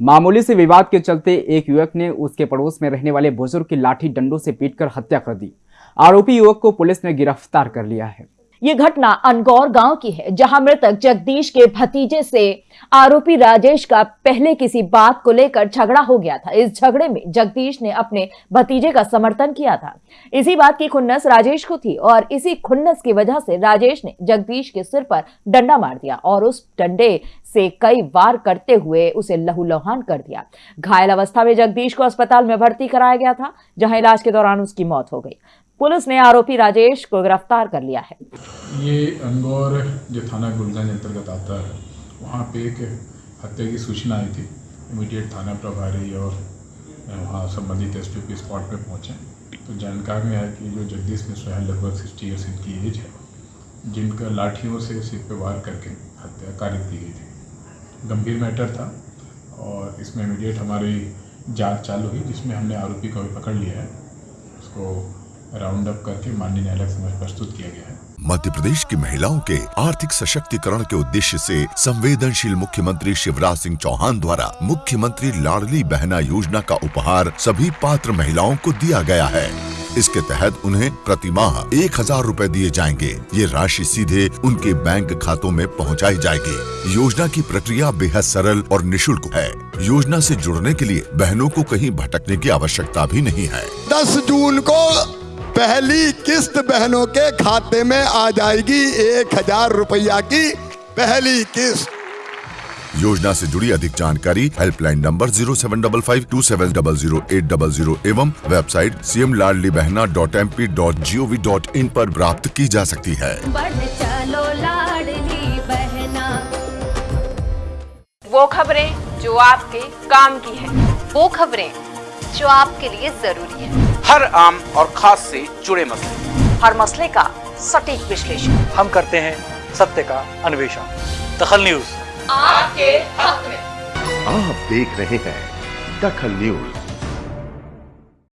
मामूली से विवाद के चलते एक युवक ने उसके पड़ोस में रहने वाले बुज़ुर्ग की लाठी डंडों से पीटकर हत्या कर दी। आरोपी युवक को पुलिस ने गिरफ़्तार कर लिया है। ये घटना अनगौर गाँव की है, जहाँ मृतक जगदीश के भतीजे से आरोपी राजेश का पहले किसी बात को लेकर झगड़ा हो गया था। इस झगड़े में जगदीश ने अपने भतीजे का समर्थन किया था। इसी बात की खुन्नस राजेश को थी और इसी खुन्नस की वजह से राजेश ने जगदीश के सिर पर डंडा मार दिया और उस डंडे से कई वार करते हुए उसे लहूलुहान कर दिया। घायल अवस्था में जगदीश को अस्पताल में भर्ती कराया गया था, जहाँ इलाज के दौरान उसकी मौत हो गई। पुलिस ने आरोपी राजेश को गिरफ़्तार कर लिया है। ये अंगौर जो थाना गुलगंज अंतर्गत आता है, वहाँ पे एक हत्या की सूचना आई थी। इमीडिएट थाना प्रभारी और वहाँ संबंधित एस पी स्पॉट पे पहुँचे। तो जानकारी में आया कि जो जगदीश मिश्रा है, लगभग सिक्सटी ईयर्स इनकी एज है, जिनका लाठियों से सिर पे वार करके हत्या कारित की गई थी। गंभीर मैटर था और इसमें इमीडिएट हमारी जाँच चालू हुई, जिसमें हमने आरोपी को भी पकड़ लिया है। उसको राउंड अप करके माननीय न्यायालय समक्ष प्रस्तुत किया गया है। मध्य प्रदेश की महिलाओं के आर्थिक सशक्तिकरण के उद्देश्य से संवेदनशील मुख्यमंत्री शिवराज सिंह चौहान द्वारा मुख्यमंत्री लाडली बहना योजना का उपहार सभी पात्र महिलाओं को दिया गया है। इसके तहत उन्हें प्रति माह एक हज़ार रूपए दिए जाएँगे। ये राशि सीधे उनके बैंक खातों में पहुंचाई जाएगी। योजना की प्रक्रिया बेहद सरल और निशुल्क है। योजना से जुड़ने के लिए बहनों को कहीं भटकने की आवश्यकता भी नहीं है। दस जून को पहली किस्त बहनों के खाते में आ जाएगी एक हज़ार रुपया की पहली किस्त। योजना से जुड़ी अधिक जानकारी helpline number zero seven double five two seven double zero eight double zero एवं website C M Ladli Behna dot M P dot G O V dot in आरोप प्राप्त की जा सकती है। चलो लाडली बहना। वो खबरें जो आपके काम की है। वो खबरें जो आपके लिए ज़रूरी है। हर आम और खास से जुड़े मसले। हर मसले का सटीक विश्लेषण। हम करते हैं सत्य का अन्वेषण। दखल न्यूज़। आपके हक में। आप देख रहे हैं दखल न्यूज़।